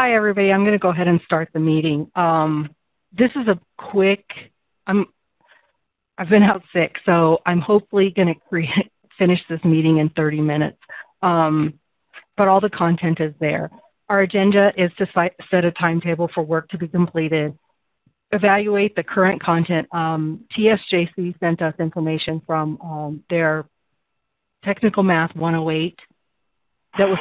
Hi, everybody. I'm going to go ahead and start the meeting. Um, this is a quick. I'm. I've been out sick, so I'm hopefully going to finish this meeting in 30 minutes. Um, but all the content is there. Our agenda is to set a timetable for work to be completed, evaluate the current content. Um, TSJC sent us information from um, their Technical Math 108 that was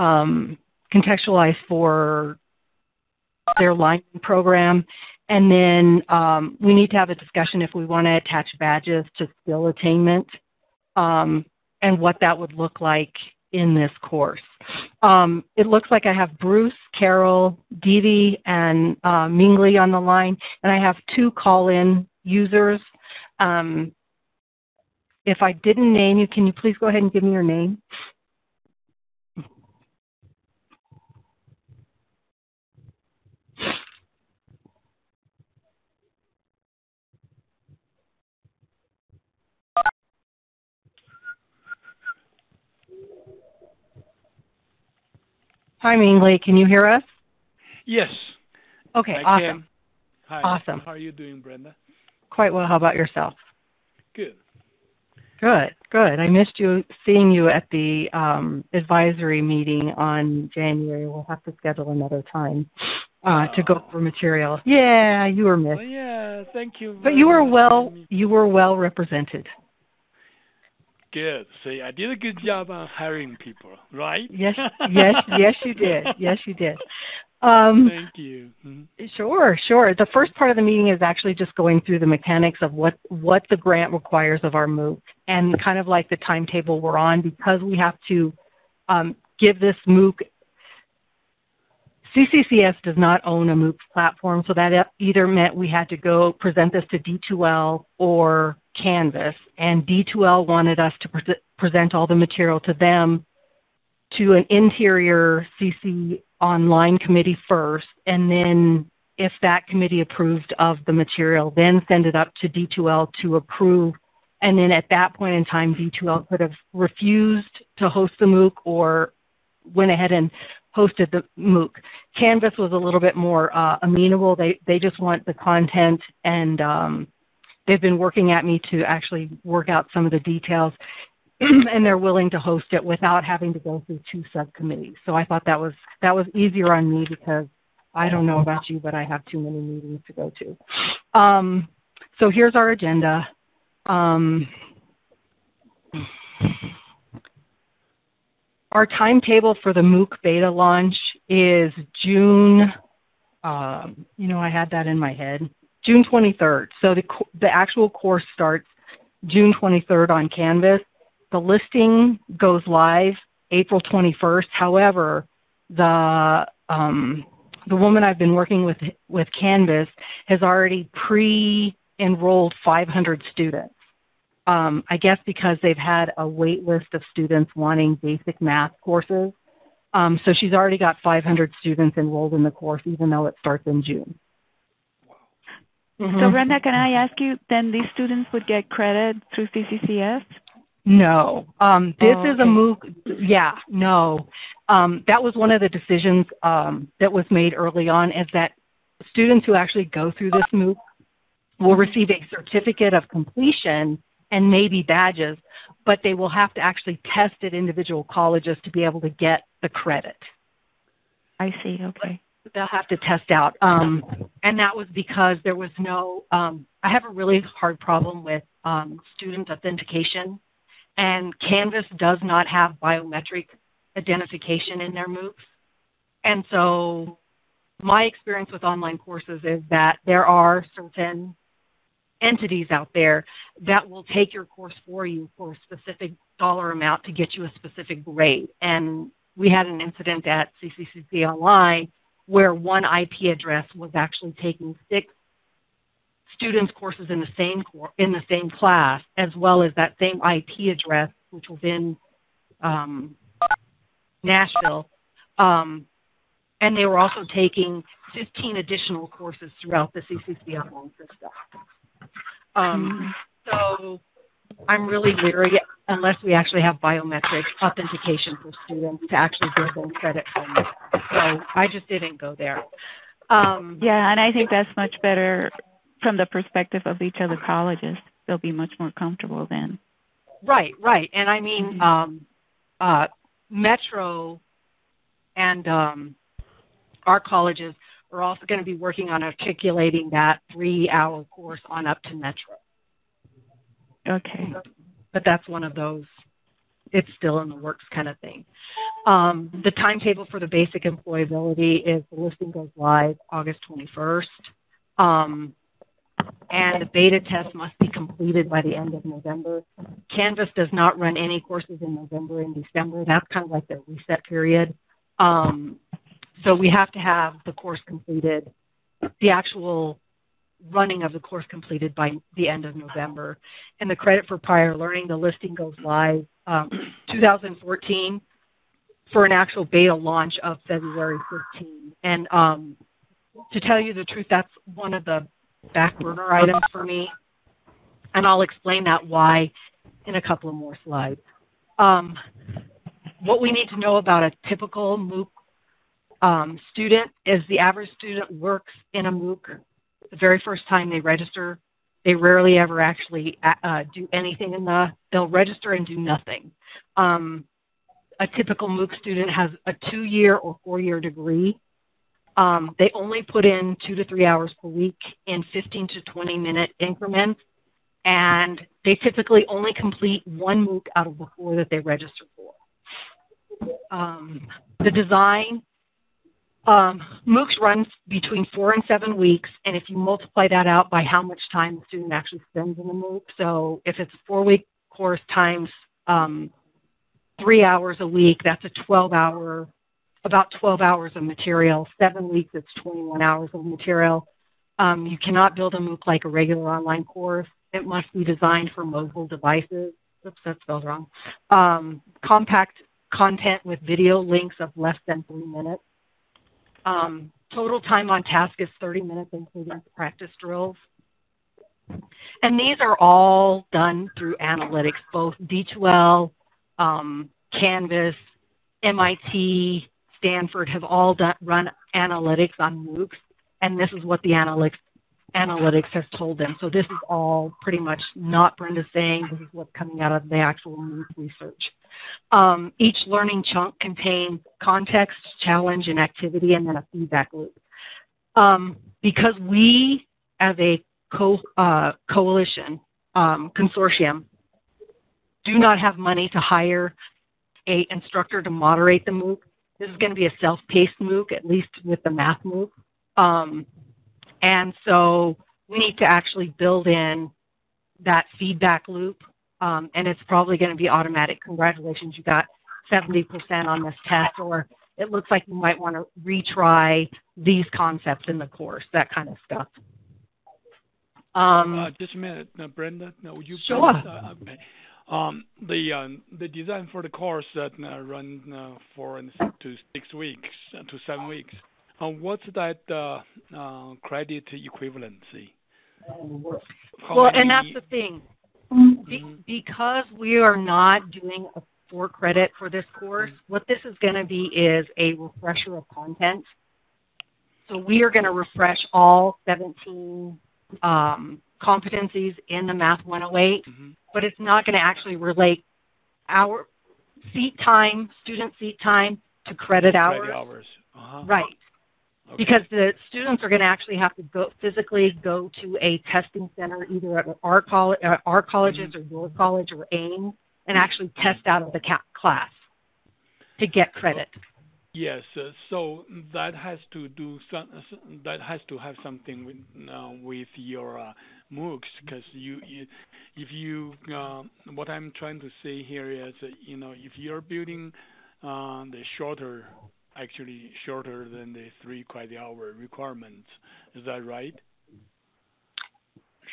um, contextualized for their line program. And then um, we need to have a discussion if we want to attach badges to skill attainment um, and what that would look like in this course. Um, it looks like I have Bruce, Carol, Dee and uh, Mingli on the line, and I have two call-in users. Um, if I didn't name you, can you please go ahead and give me your name? Hi, Mingli. Can you hear us? Yes. Okay, I awesome. Can. Hi. Awesome. How are you doing, Brenda? Quite well. How about yourself? Good. Good, good. I missed you seeing you at the um, advisory meeting on January. We'll have to schedule another time uh, to go over material. Yeah, you were missed. Well, yeah, thank you. But you were well. You were well represented. Good. See, I did a good job on hiring people, right? Yes, yes, yes, you did. Yes, you did. Um, Thank you. Mm-hmm. Sure, sure. The first part of the meeting is actually just going through the mechanics of what what the grant requires of our MOOC and kind of like the timetable we're on because we have to um, give this MOOC. CCCS does not own a MOOC platform, so that either meant we had to go present this to D2L or Canvas, and D2L wanted us to pre- present all the material to them to an interior CC online committee first, and then if that committee approved of the material, then send it up to D2L to approve. And then at that point in time, D2L could have refused to host the MOOC or went ahead and hosted the MOOC. Canvas was a little bit more uh, amenable. They they just want the content, and um, they've been working at me to actually work out some of the details. and they're willing to host it without having to go through two subcommittees. So I thought that was that was easier on me because I don't know about you, but I have too many meetings to go to. Um, so here's our agenda. Um, our timetable for the MOOC beta launch is June. Um, you know, I had that in my head. June 23rd. So the the actual course starts June 23rd on Canvas the listing goes live April 21st. However, the um, the woman I've been working with with Canvas has already pre-enrolled 500 students. Um, I guess because they've had a wait list of students wanting basic math courses. Um, so she's already got 500 students enrolled in the course, even though it starts in June. Mm-hmm. So, Brenda, can I ask you, then these students would get credit through CCCS? No. Um, this oh, okay. is a MOOC. Yeah, no. Um, that was one of the decisions um, that was made early on is that students who actually go through this MOOC will receive a certificate of completion and maybe badges, but they will have to actually test at individual colleges to be able to get the credit. I see. Okay. They'll have to test out. Um, and that was because there was no, um, I have a really hard problem with um, student authentication and Canvas does not have biometric identification in their MOOCs. And so my experience with online courses is that there are certain entities out there that will take your course for you for a specific dollar amount to get you a specific grade. And we had an incident at CCCP Online where one IP address was actually taking six students' courses in the same cor- in the same class, as well as that same IP address, which was in um, Nashville, um, and they were also taking 15 additional courses throughout the CCC online system. Um, so I'm really leery unless we actually have biometric authentication for students to actually give them credit from it. So I just didn't go there. Um, yeah, and I think that's much better from the perspective of each other colleges. They'll be much more comfortable then. Right, right. And I mean, mm-hmm. um, uh, Metro and um, our colleges are also going to be working on articulating that three-hour course on up to Metro. Okay. But that's one of those. It's still in the works kind of thing. Um, the timetable for the basic employability is the listing goes live August 21st. Um, and the beta test must be completed by the end of November. Canvas does not run any courses in November and December. That's kind of like the reset period. Um, so we have to have the course completed, the actual running of the course completed by the end of November. And the credit for prior learning, the listing goes live um, 2014 for an actual beta launch of February 15. And um, to tell you the truth, that's one of the back burner items for me. And I'll explain that why in a couple of more slides. Um, what we need to know about a typical MOOC um, student is the average student works in a MOOC the very first time they register. They rarely ever actually uh, do anything in the. They'll register and do nothing. Um, a typical MOOC student has a two-year or four-year degree. Um, they only put in two to three hours per week in 15 to 20 minute increments, and they typically only complete one MOOC out of the four that they register for. Um, the design um, MOOCs runs between four and seven weeks, and if you multiply that out by how much time the student actually spends in the MOOC, so if it's a four-week course times um, three hours a week, that's a 12-hour, about 12 hours of material. Seven weeks, it's 21 hours of material. Um, you cannot build a MOOC like a regular online course. It must be designed for mobile devices. Oops, that spelled wrong. Um, compact content with video links of less than three minutes. Um, total time on task is 30 minutes, including practice drills. And these are all done through analytics, both D2L, um, Canvas, MIT, Stanford have all done, run analytics on MOOCs, and this is what the analytics analytics has told them. So this is all pretty much not Brenda saying. This is what's coming out of the actual MOOC research. Um, each learning chunk contains context, challenge, and activity, and then a feedback loop. Um, because we, as a co- uh, coalition um, consortium, do not have money to hire a instructor to moderate the MOOC. This is going to be a self-paced MOOC, at least with the math MOOC. Um, and so we need to actually build in that feedback loop um, and it's probably going to be automatic. Congratulations, you got 70% on this test, or it looks like you might want to retry these concepts in the course, that kind of stuff. Um, uh, just a minute, uh, Brenda. No, would you sure. Please, uh, okay. Um, the um, the design for the course that uh, run uh, four to six weeks uh, to seven weeks. Uh, what's that uh, uh, credit equivalency? How well, many... and that's the thing. Be- because we are not doing a for credit for this course, what this is going to be is a refresher of content. So we are going to refresh all 17 um, competencies in the Math 108, mm-hmm. but it's not going to actually relate our seat time, student seat time, to credit hours. Credit hours. Uh-huh. Right. Okay. Because the students are going to actually have to go physically go to a testing center, either at our college, uh, our colleges, mm-hmm. or your college, or AIM, and actually test out of the ca- class to get credit. Yes, uh, so that has to do some, that has to have something with uh, with your uh, MOOCs because you, you, if you uh, what I'm trying to say here is you know if you're building uh, the shorter actually shorter than the three credit hour requirements. Is that right?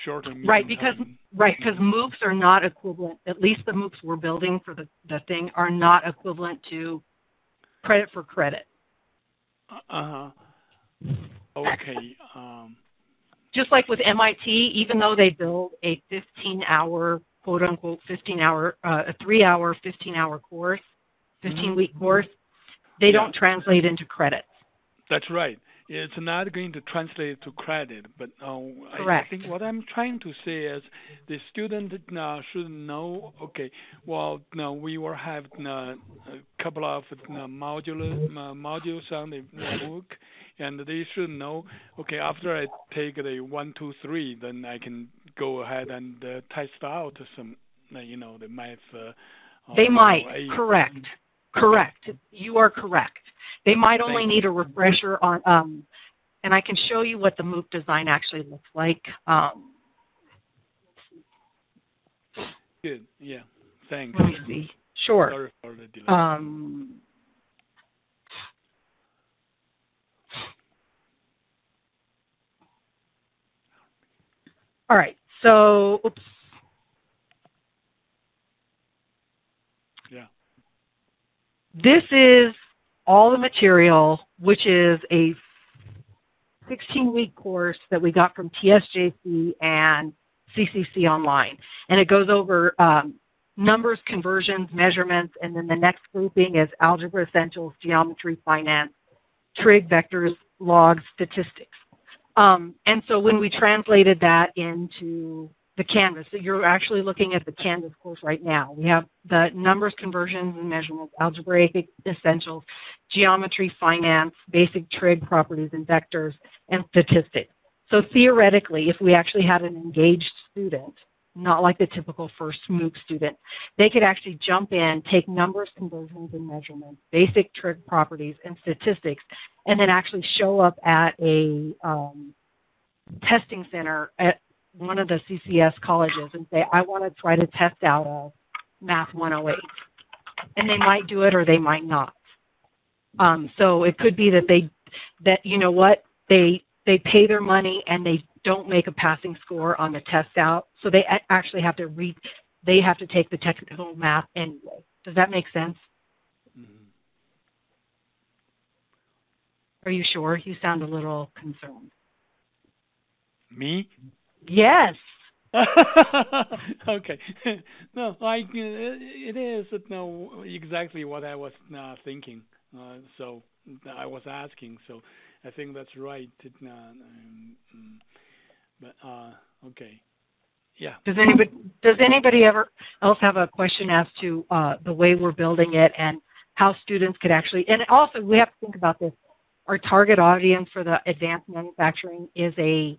Shorter. Right, because time. right because MOOCs are not equivalent. At least the MOOCs we're building for the the thing are not equivalent to credit for credit. Uh huh. Okay. Um, Just like with MIT, even though they build a 15 hour quote unquote 15 hour, uh, a three hour, 15 hour course, 15 mm-hmm. week course, they yeah. don't translate into credits. That's right. It's not going to translate to credit, but uh, I, I, think what I'm trying to say is the student uh, should know. Okay, well, now we will have uh, a couple of uh, modular uh, modules on the book, and they should know. Okay, after I take the one, two, three, then I can go ahead and uh, test out some, you know, the math. they might. Correct. Correct. You are correct. They might only need a refresher on, um, and I can show you what the MOOC design actually looks like. Um, Good. Yeah. Thanks. Let me see. Sure. Um, all right. So, oops. Yeah. This is all the material, which is a 16 week course that we got from TSJC and CCC Online. And it goes over um, numbers, conversions, measurements, and then the next grouping is algebra essentials, geometry, finance, trig, vectors, logs, statistics. Um, and so when we translated that into the Canvas. So you're actually looking at the Canvas course right now. We have the numbers, conversions, and measurements, algebraic essentials, geometry, finance, basic trig properties and vectors, and statistics. So theoretically, if we actually had an engaged student, not like the typical first MOOC student, they could actually jump in, take numbers, conversions, and measurements, basic trig properties, and statistics, and then actually show up at a um, testing center at one of the CCS colleges and say, I want to try to test out a Math 108. And they might do it or they might not. Um, so it could be that they, that, you know what, they, they pay their money and they don't make a passing score on the test out. So they actually have to read, they have to take the technical math anyway. Does that make sense? Mm-hmm. Are you sure? You sound a little concerned. Me? Yes. okay. no, like it is no exactly what I was uh, thinking. Uh, so I was asking. So I think that's right. Uh, um, but uh, okay. Yeah. Does anybody does anybody ever else have a question as to uh, the way we're building it and how students could actually and also we have to think about this. Our target audience for the advanced manufacturing is a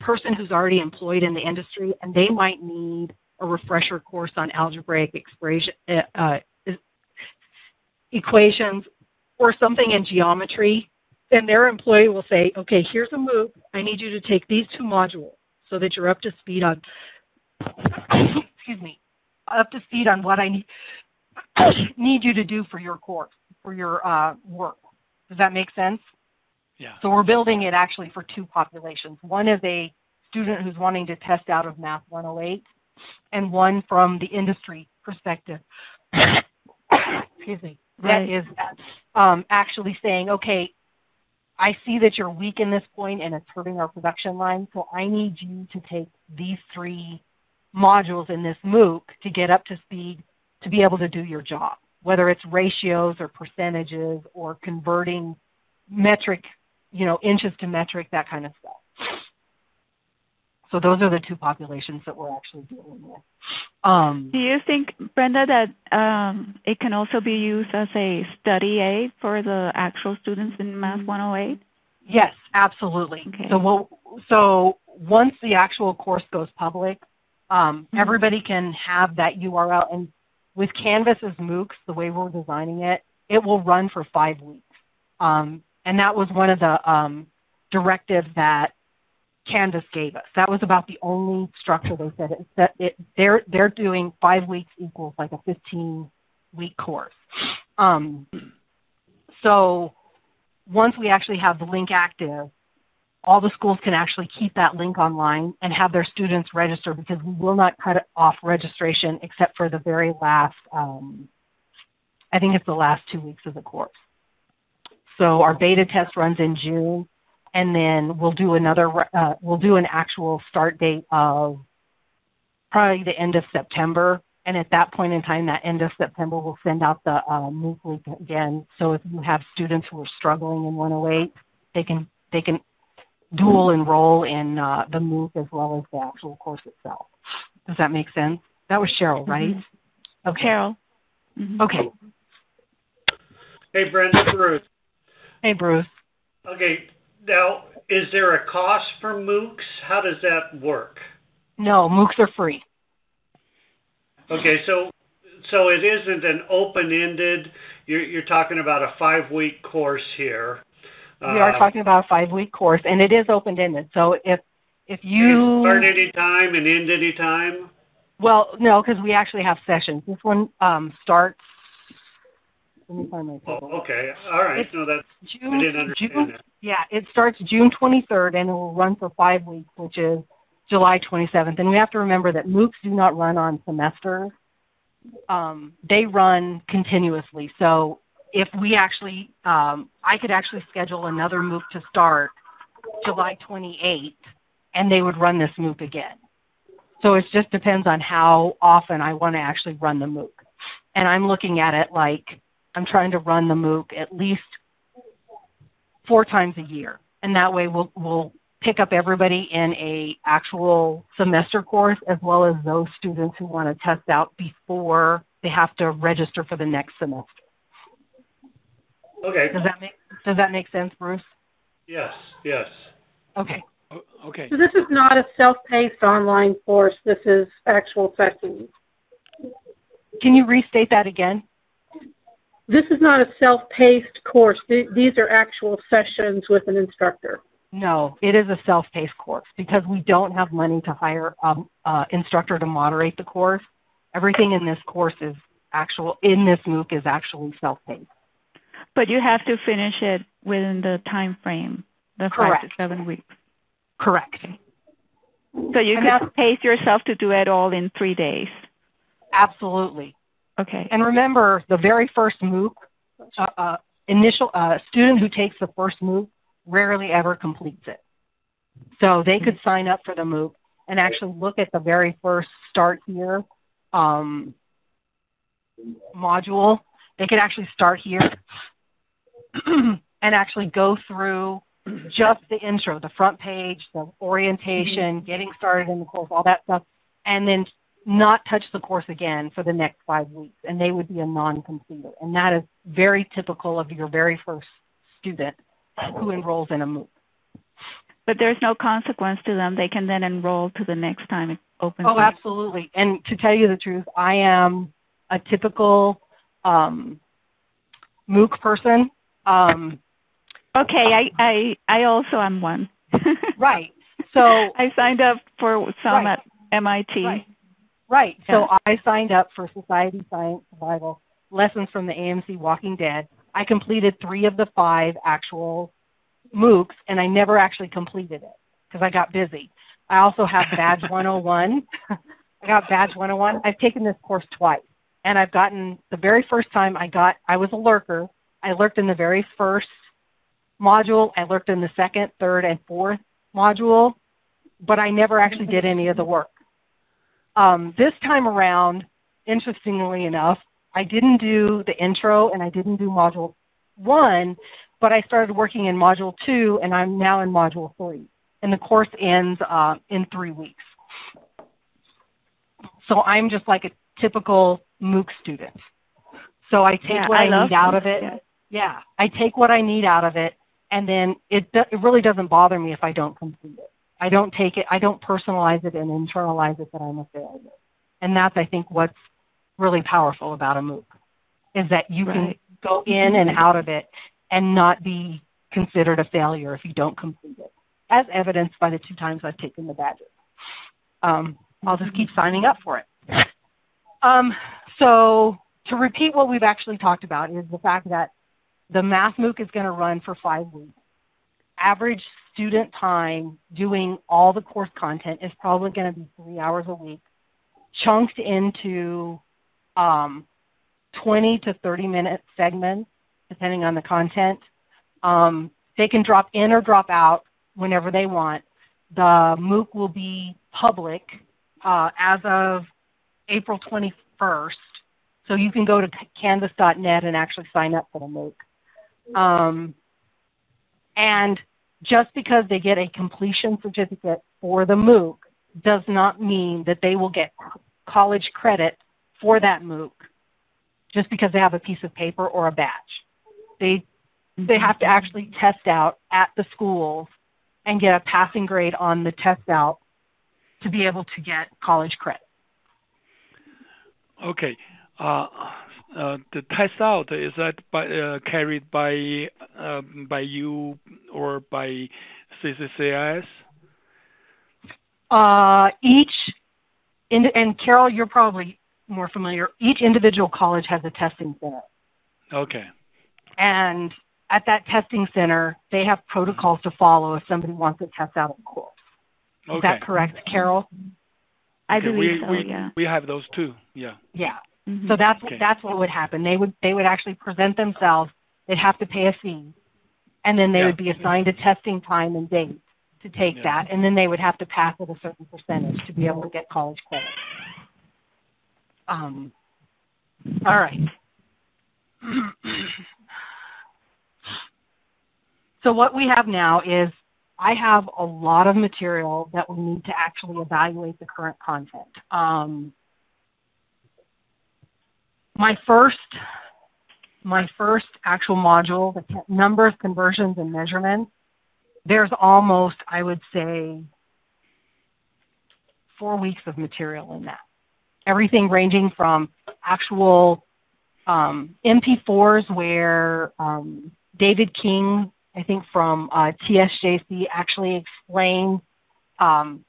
person who's already employed in the industry and they might need a refresher course on algebraic expression, uh, uh, equations or something in geometry, then their employee will say, okay, here's a MOOC. I need you to take these two modules so that you're up to speed on, excuse me, up to speed on what I need, need you to do for your course, for your uh, work. Does that make sense? Yeah. So we're building it actually for two populations. One is a student who's wanting to test out of Math 108, and one from the industry perspective. Excuse me. Right. That is um, actually saying, okay, I see that you're weak in this point and it's hurting our production line, so I need you to take these three modules in this MOOC to get up to speed to be able to do your job, whether it's ratios or percentages or converting metric you know, inches to metric, that kind of stuff. So those are the two populations that we're actually dealing with. Um, Do you think, Brenda, that um, it can also be used as a study aid for the actual students in Math 108? Yes, absolutely. Okay. So we'll, so once the actual course goes public, um, mm-hmm. everybody can have that URL. And with Canvas's MOOCs, the way we're designing it, it will run for five weeks. Um, and that was one of the um, directives that Canvas gave us. That was about the only structure they said it, that it, they're they're doing five weeks equals like a 15 week course. Um, so once we actually have the link active, all the schools can actually keep that link online and have their students register because we will not cut off registration except for the very last, um, I think it's the last two weeks of the course. So our beta test runs in June, and then we'll do another. Uh, we'll do an actual start date of probably the end of September. And at that point in time, that end of September, we'll send out the uh, MOOC link again. So if you have students who are struggling in 108, they can they can dual enroll in uh, the MOOC as well as the actual course itself. Does that make sense? That was Cheryl, right? Mm-hmm. Okay. Cheryl. Mm-hmm. Okay. Hey, Brenda, Bruce. Hey, Bruce. Okay. Now, is there a cost for MOOCs? How does that work? No, MOOCs are free. Okay, so so it isn't an open-ended. You're, you're talking about a five-week course here. We are uh, talking about a five-week course, and it is open-ended. So if if you start any time and end any time. Well, no, because we actually have sessions. This one um, starts. Let me find my table. Oh, okay, all right. It's no, that's June, I didn't understand June, that. Yeah, it starts June 23rd and it will run for five weeks, which is July 27th. And we have to remember that MOOCs do not run on semesters. Um, they run continuously. So if we actually, um, I could actually schedule another MOOC to start July 28th and they would run this MOOC again. So it just depends on how often I want to actually run the MOOC. And I'm looking at it like I'm trying to run the MOOC at least four times a year, and that way we'll we'll pick up everybody in a actual semester course as well as those students who want to test out before they have to register for the next semester. Okay. Does that make Does that make sense, Bruce? Yes. Yes. Okay. okay. So this is not a self-paced online course. This is actual sessions. Can you restate that again? This is not a self-paced course. These are actual sessions with an instructor. No, it is a self-paced course because we don't have money to hire an instructor to moderate the course. Everything in this course is actual in this MOOC is actually self-paced. But you have to finish it within the time frame, the Correct. five to seven weeks. Correct. So you can pace yourself to do it all in three days. Absolutely. Okay. And remember, the very first MOOC, uh, uh, initial uh, student who takes the first MOOC rarely ever completes it. So they could sign up for the MOOC and actually look at the very first start here um, module. They could actually start here and actually go through just the intro, the front page, the orientation, mm-hmm. getting started in the course, all that stuff, and then not touch the course again for the next five weeks, and they would be a non-completer. And that is very typical of your very first student who enrolls in a MOOC. But there's no consequence to them. They can then enroll to the next time it opens. Oh, absolutely. And to tell you the truth, I am a typical um, MOOC person. Um, okay, I, I I also am one. right. So I signed up for some right. at MIT. Right. Right. Yeah. So I signed up for Society Science Survival Lessons from the AMC Walking Dead. I completed three of the five actual MOOCs, and I never actually completed it because I got busy. I also have Badge 101. I got Badge 101. I've taken this course twice, and I've gotten the very first time I got, I was a lurker. I lurked in the very first module. I lurked in the second, third, and fourth module, but I never actually did any of the work. Um, this time around, interestingly enough, I didn't do the intro and I didn't do module one, but I started working in module two and I'm now in module three. And the course ends uh, in three weeks. So I'm just like a typical MOOC student. So I take yeah, what I, I need out of it. Yeah. yeah, I take what I need out of it, and then it it really doesn't bother me if I don't complete it. I don't take it, I don't personalize it and internalize it that I'm a failure. And that's, I think, what's really powerful about a MOOC is that you right. can go in and out of it and not be considered a failure if you don't complete it, as evidenced by the two times I've taken the badges. Um, I'll just keep signing up for it. Um, so to repeat what we've actually talked about is the fact that the math MOOC is going to run for five weeks. Average student time doing all the course content is probably going to be three hours a week, chunked into um, 20 to 30 minute segments, depending on the content. Um, they can drop in or drop out whenever they want. The MOOC will be public uh, as of April 21st. So you can go to canvas.net and actually sign up for the MOOC. Um, and just because they get a completion certificate for the MOOC does not mean that they will get college credit for that MOOC just because they have a piece of paper or a badge. They they have to actually test out at the schools and get a passing grade on the test out to be able to get college credit. Okay. Uh, the test out is that by, uh, carried by um, by you or by CCCIS? Uh, each, in, and Carol, you're probably more familiar. Each individual college has a testing center. Okay. And at that testing center, they have protocols to follow if somebody wants to test out a course. Is okay. that correct, Carol? I believe we, so. we, yeah. We have those too. Yeah. Yeah. Mhm. So that's Okay. that's what would happen. They would they would actually present themselves. They'd have to pay a fee, and then they Yeah. would be assigned a testing time and date to take Yeah. that, and then they would have to pass at a certain percentage to be able to get college credit. Um. All right. so what we have now is I have a lot of material that we need to actually evaluate the current content. Um, my first my first actual module, the numbers, conversions, and measurements, there's almost, I would say, four weeks of material in that. Everything ranging from actual um, MP4s where um, David King, I think from uh, TSJC, actually explained um,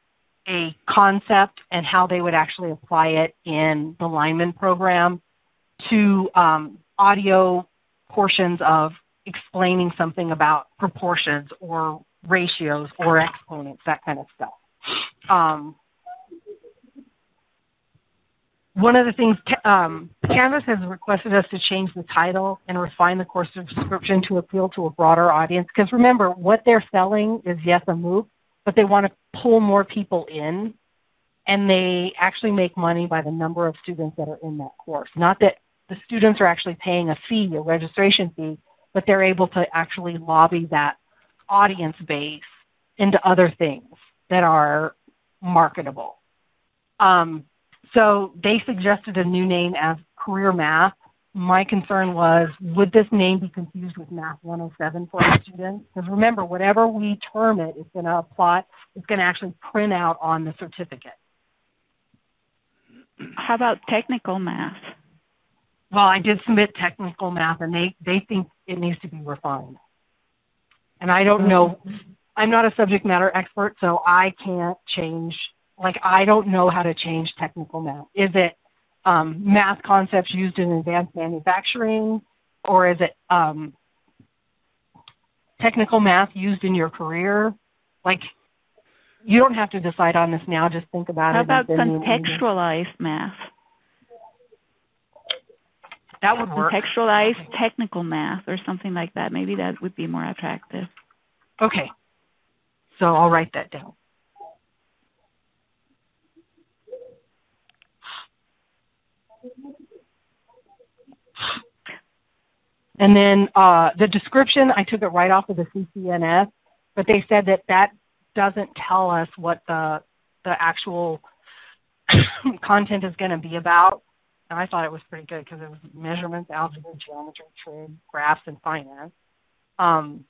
a concept and how they would actually apply it in the lineman program to um, audio portions of explaining something about proportions or ratios or exponents, that kind of stuff. Um, one of the things um, Canvas has requested us to change the title and refine the course description to appeal to a broader audience. Because remember, what they're selling is yes a MOOC, but they want to pull more people in, and they actually make money by the number of students that are in that course. Not that the students are actually paying a fee, a registration fee, but they're able to actually lobby that audience base into other things that are marketable. Um, so they suggested a new name as Career Math. My concern was, would this name be confused with Math 107 for our students? Because remember, whatever we term it, it's going to apply, it's going to actually print out on the certificate. How about technical math? Well, I did submit technical math, and they they think it needs to be refined. And I don't know. I'm not a subject matter expert, so I can't change. Like I don't know how to change technical math. Is it um, math concepts used in advanced manufacturing, or is it um, technical math used in your career? Like you don't have to decide on this now. Just think about How it. How about contextualized math? That would work. Contextualized technical math or something like that. Maybe that would be more attractive. Okay. So I'll write that down. And then uh, the description, I took it right off of the CCNS, but they said that that doesn't tell us what the the actual content is going to be about. And I thought it was pretty good because it was measurements, algebra, geometry, trig, graphs, and finance. Um,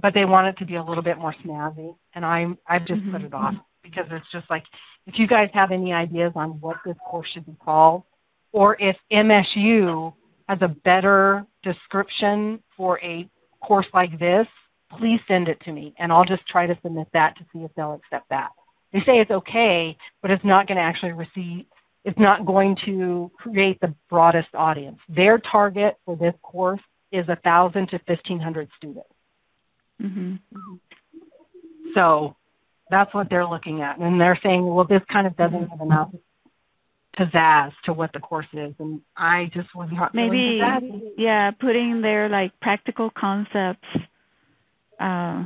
but they want it to be a little bit more snazzy, and I'm I've just put it off because it's just like if you guys have any ideas on what this course should be called, or if MSU has a better description for a course like this, please send it to me, and I'll just try to submit that to see if they'll accept that. They say it's okay, but it's not going to actually receive. It's not going to create the broadest audience. Their target for this course is a thousand to fifteen hundred students. hmm So that's what they're looking at. And they're saying, well, this kind of doesn't have enough pizzazz to what the course is. And I just was not Maybe, yeah, putting there like practical concepts uh,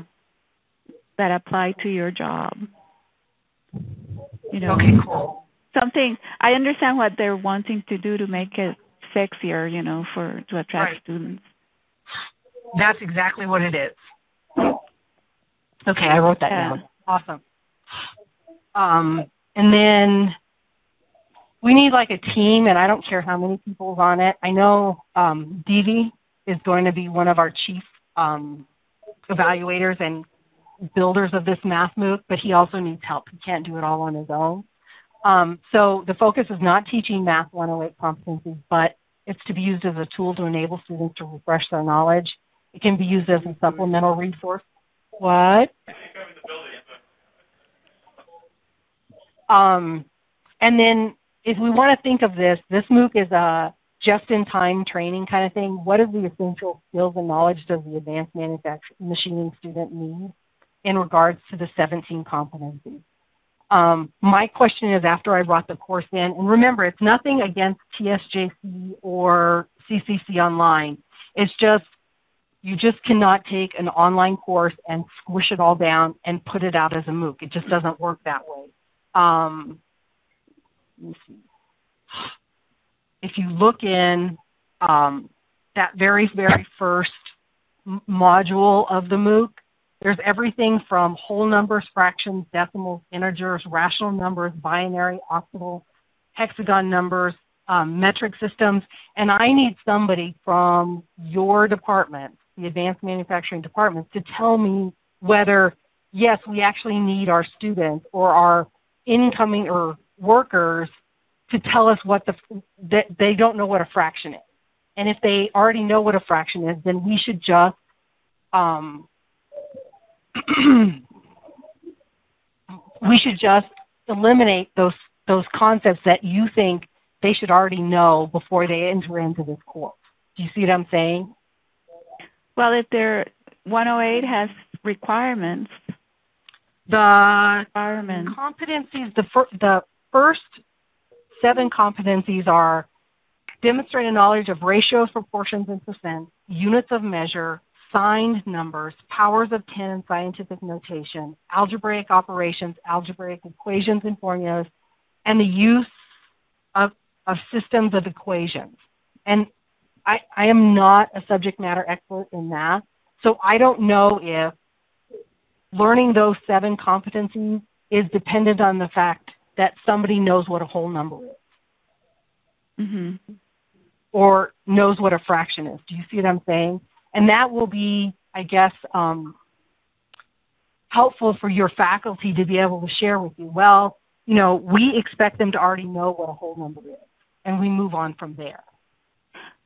that apply to your job. You know, Okay, cool. Something. I understand what they're wanting to do to make it sexier, you know, for to attract Right. students. That's exactly what it is. Okay, I wrote that Yeah. down. Awesome. Um, and then we need like a team, and I don't care how many people's on it. I know um, is going to be one of our chief um, evaluators and builders of this math MOOC, but he also needs help. He can't do it all on his own. Um, so the focus is not teaching Math 108 competencies, but it's to be used as a tool to enable students to refresh their knowledge. It can be used as a supplemental resource. What? Um, and then if we want to think of this, this MOOC is a just-in-time training kind of thing. What are the essential skills and knowledge does the advanced manufacturing machining student need in regards to the 17 competencies? Um, my question is after I brought the course in, and remember, it's nothing against TSJC or CCC Online. It's just you just cannot take an online course and squish it all down and put it out as a MOOC. It just doesn't work that way. Um. If you look in um, that very, very first module of the MOOC, there's everything from whole numbers, fractions, decimals, integers, rational numbers, binary, octal, hexagon numbers, um, metric systems, and I need somebody from your department, the advanced manufacturing department, to tell me whether, yes, we actually need our students or our incoming or workers to tell us what the that they don't know what a fraction is. And if they already know what a fraction is, then we should just um, we should just eliminate those those concepts that you think they should already know before they enter into this course. Do you see what I'm saying? Well, if their 108 has requirements, The requirements. competencies, the fir- the first seven competencies are demonstrate a knowledge of ratios, proportions, and percents, units of measure, signed numbers, powers of 10 and scientific notation, algebraic operations, algebraic equations and formulas, and the use of, of systems of equations. And I, I am not a subject matter expert in that, so I don't know if learning those seven competencies is dependent on the fact that somebody knows what a whole number is hmm or knows what a fraction is. Do you see what I'm saying? And that will be, I guess, um, helpful for your faculty to be able to share with you. Well, you know, we expect them to already know what a whole number is, and we move on from there.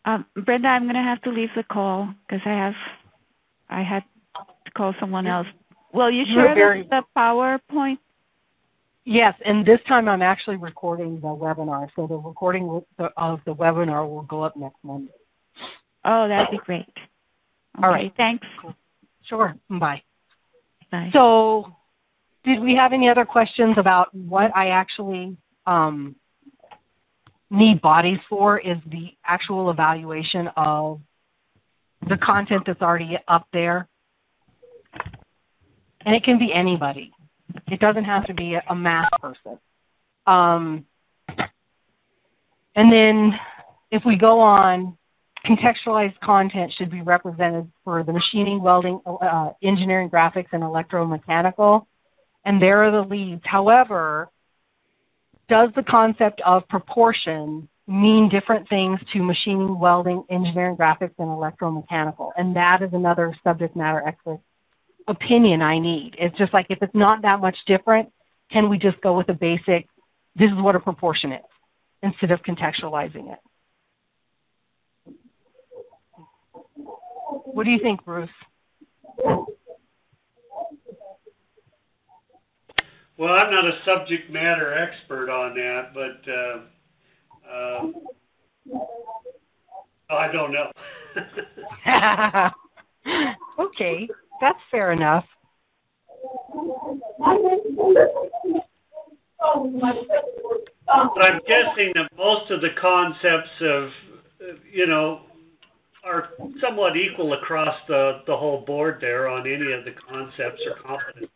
Um, Brenda, I'm going to have to leave the call because I have, I had to call someone else. Will you share very- the, the PowerPoint? Yes, and this time I'm actually recording the webinar, so the recording of the webinar will go up next Monday. Oh, that'd be great. All Okay, right. Thanks. Sure. Bye. Bye. So, did we have any other questions about what I actually um, need bodies for? Is the actual evaluation of the content that's already up there? And it can be anybody. It doesn't have to be a, a math person. Um, and then, if we go on, contextualized content should be represented for the machining, welding, uh, engineering, graphics, and electromechanical. And there are the leads. However, does the concept of proportion mean different things to machining, welding, engineering, graphics, and electromechanical? And that is another subject matter expert opinion I need. It's just like if it's not that much different, can we just go with a basic, this is what a proportion is, instead of contextualizing it? What do you think, Bruce? Well, I'm not a subject matter expert on that, but uh, uh, I don't know. okay, that's fair enough. but I'm guessing that most of the concepts of, you know, are somewhat equal across the, the whole board there on any of the concepts or competencies.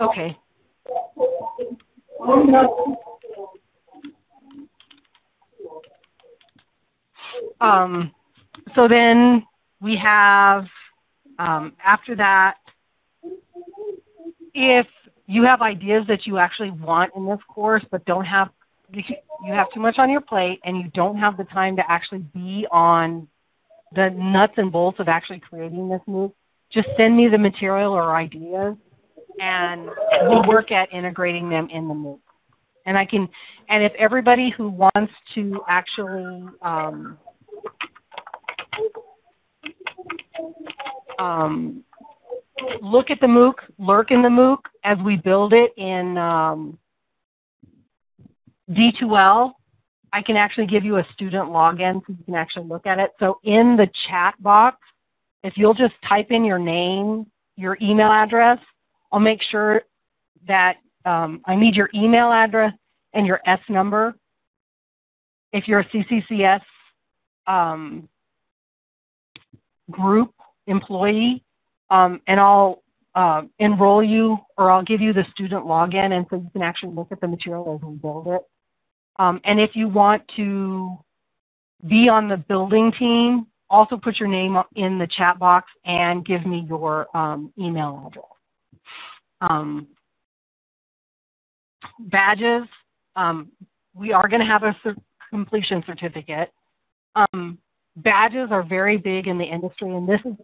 Okay. Um, so then we have, um, after that, if you have ideas that you actually want in this course but don't have you have too much on your plate and you don't have the time to actually be on the nuts and bolts of actually creating this MOOC, just send me the material or ideas and we'll work at integrating them in the MOOC. And I can, and if everybody who wants to actually um, um, look at the MOOC, lurk in the MOOC as we build it in um, D2L, I can actually give you a student login so you can actually look at it. So in the chat box, if you'll just type in your name, your email address, I'll make sure that um, I need your email address and your S number. If you're a CCCS um, group employee, um, and I'll uh, enroll you or I'll give you the student login and so you can actually look at the material as we build it. Um, and if you want to be on the building team, also put your name in the chat box and give me your um, email address. Um, badges, um, we are going to have a completion certificate. Um, badges are very big in the industry, and this is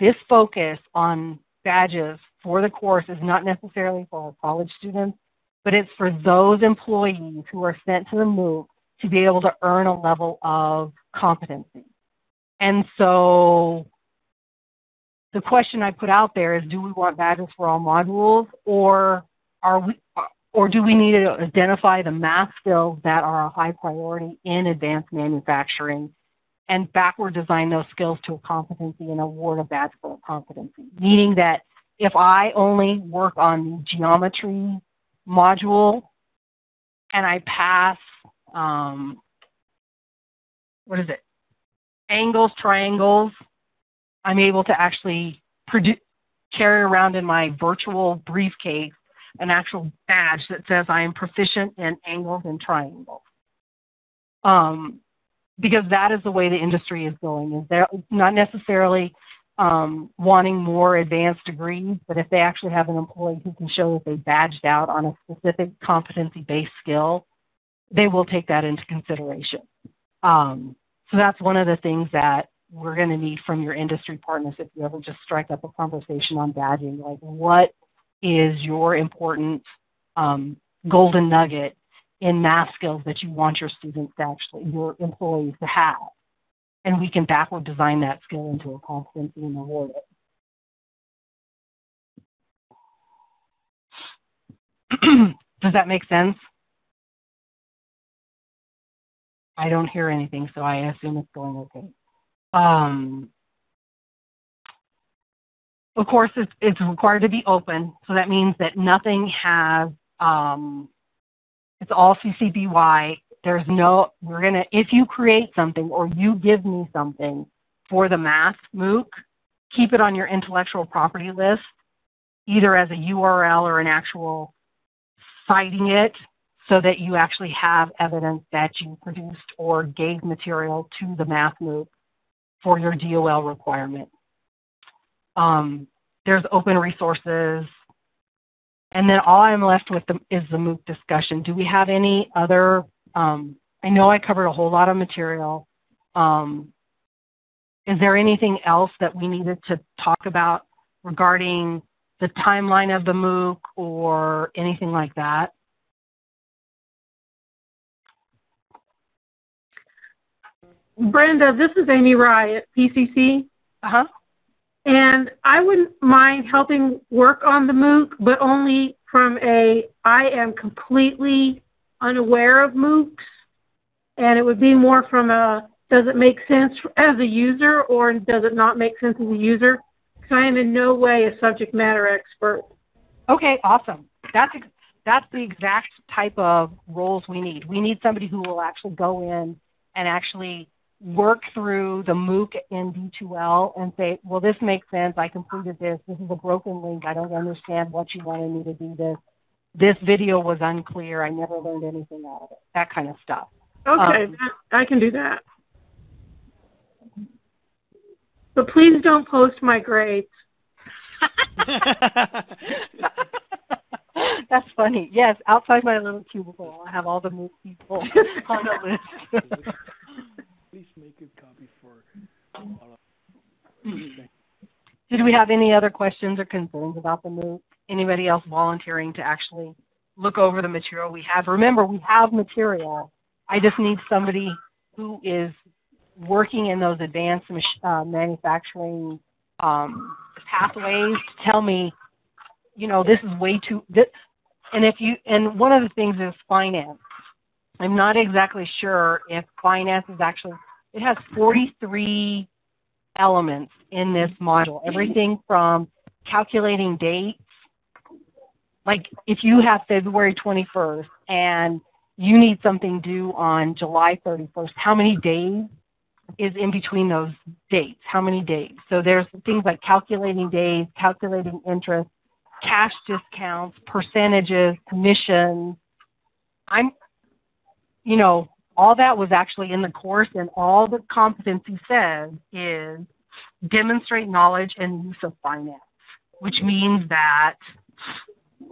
this focus on badges for the course is not necessarily for our college students, but it's for those employees who are sent to the MOOC to be able to earn a level of competency. And so the question I put out there is do we want badges for all modules or are we or do we need to identify the math skills that are a high priority in advanced manufacturing and backward design those skills to a competency and award a badge for a competency? Meaning that if I only work on geometry module and I pass, um, what is it, angles, triangles, I'm able to actually produce, carry around in my virtual briefcase an actual badge that says I am proficient in angles and triangles. Um, because that is the way the industry is going. Is there not necessarily um, wanting more advanced degrees, but if they actually have an employee who can show that they badged out on a specific competency-based skill, they will take that into consideration. Um, so that's one of the things that we're going to need from your industry partners if you ever just strike up a conversation on badging. Like, what is your important um, golden nugget in math skills that you want your students to actually, your employees to have? And we can backward design that skill into a competency and award it. Does that make sense? I don't hear anything, so I assume it's going okay. Um, of course, it's, it's, required to be open, so that means that nothing has, um, it's all CC BY there's no, we're going to, if you create something or you give me something for the math MOOC, keep it on your intellectual property list, either as a URL or an actual citing it so that you actually have evidence that you produced or gave material to the math MOOC for your DOL requirement. Um, there's open resources. And then all I'm left with the, is the MOOC discussion. Do we have any other um, I know I covered a whole lot of material. Um, is there anything else that we needed to talk about regarding the timeline of the MOOC or anything like that? Brenda, this is Amy Rye at PCC. Uh-huh. And I wouldn't mind helping work on the MOOC, but only from a I am completely unaware of MOOCs, and it would be more from a does it make sense as a user or does it not make sense as a user? Because I am in no way a subject matter expert. Okay, awesome. That's that's the exact type of roles we need. We need somebody who will actually go in and actually work through the MOOC in D2L and say, well, this makes sense. I completed this. This is a broken link. I don't understand what you wanted me to do this this video was unclear. I never learned anything out of it. That kind of stuff. Okay, Um, that, I can do that. But please don't post my grades. That's funny. Yes, outside my little cubicle, I have all the MOOC people on the list. Please make a copy for all Did we have any other questions or concerns about the MOOC? Anybody else volunteering to actually look over the material we have? Remember, we have material. I just need somebody who is working in those advanced uh, manufacturing um, pathways to tell me, you know, this is way too. This, and if you and one of the things is finance. I'm not exactly sure if finance is actually. It has 43 elements in this module. Everything from calculating dates, like if you have February 21st and you need something due on July 31st, how many days is in between those dates? How many days? So there's things like calculating days, calculating interest, cash discounts, percentages, commissions. I'm, you know, all that was actually in the course, and all the competency says is demonstrate knowledge and use of finance, which means that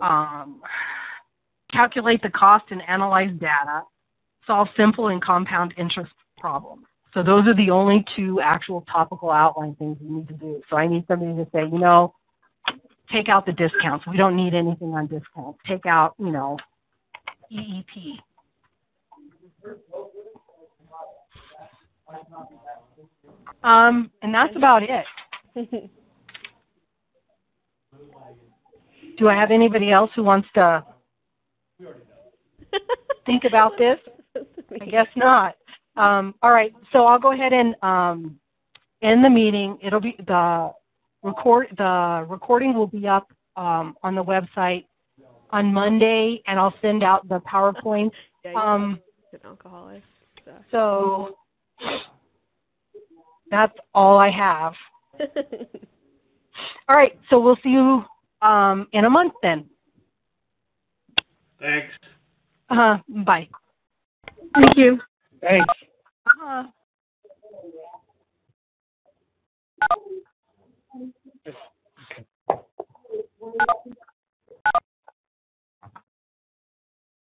um, calculate the cost and analyze data, solve simple and compound interest problems. So those are the only two actual topical outline things you need to do. So I need somebody to say, you know, take out the discounts. We don't need anything on discounts. Take out, you know, EEP. Um, and that's about it. Do I have anybody else who wants to think about this? I guess not. Um, all right, so I'll go ahead and um, end the meeting. It'll be the record. The recording will be up um, on the website on Monday, and I'll send out the PowerPoint. Um, an alcoholic. So. so that's all I have. All right, so we'll see you um, in a month then. Thanks. Uh, bye. Thank you. Thanks. Uh,